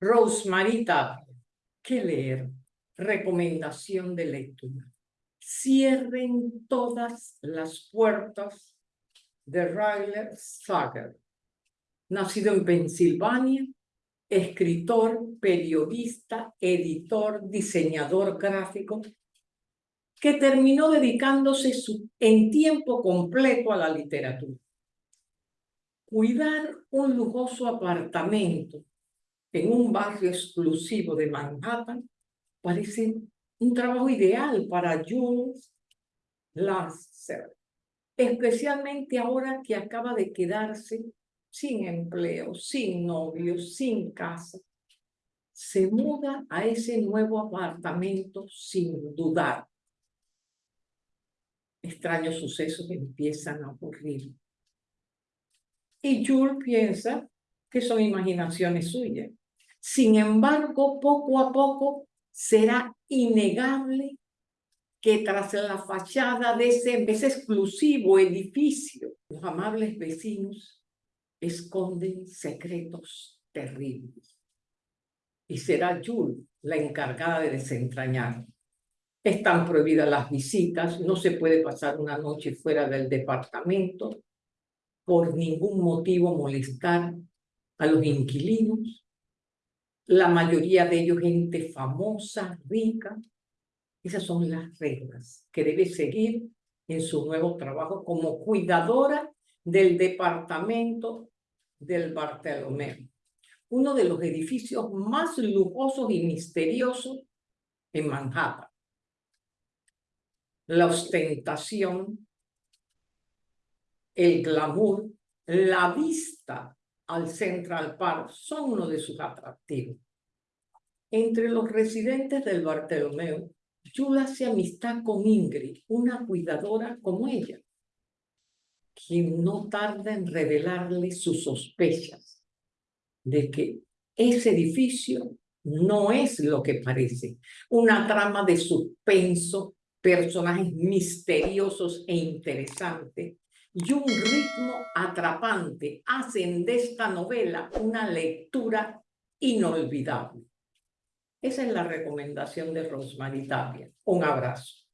Rosemary. ¿Qué leer? Recomendación de lectura. Cierren todas las puertas de Ryler Sager. Nacido en Pensilvania, escritor, periodista, editor, diseñador gráfico, que terminó dedicándose en tiempo completo a la literatura. Cuidar un lujoso apartamento en un barrio exclusivo de Manhattan parece un trabajo ideal para Jules Lasser, especialmente ahora que acaba de quedarse sin empleo, sin novio, sin casa. Se muda a ese nuevo apartamento sin dudar. Extraños sucesos empiezan a ocurrir. Y Jules piensa que son imaginaciones suyas. Sin embargo, poco a poco será innegable que tras la fachada de ese, exclusivo edificio, los amables vecinos esconden secretos terribles. Y será Jules la encargada de desentrañar. Están prohibidas las visitas, no se puede pasar una noche fuera del departamento, por ningún motivo molestar a los inquilinos, la mayoría de ellos gente famosa, rica. Esas son las reglas que debe seguir en su nuevo trabajo como cuidadora del departamento del Bartolomé, uno de los edificios más lujosos y misteriosos en Manhattan. La ostentación, el glamour, la vista al Central Park son uno de sus atractivos. Entre los residentes del Bartolomeo, Yula hace amistad con Ingrid, una cuidadora como ella, quien no tarda en revelarle sus sospechas de que ese edificio no es lo que parece. Una trama de suspenso, personajes misteriosos e interesantes y un ritmo atrapante hacen de esta novela una lectura inolvidable. Esa es la recomendación de Rosemary Tapia. Un abrazo.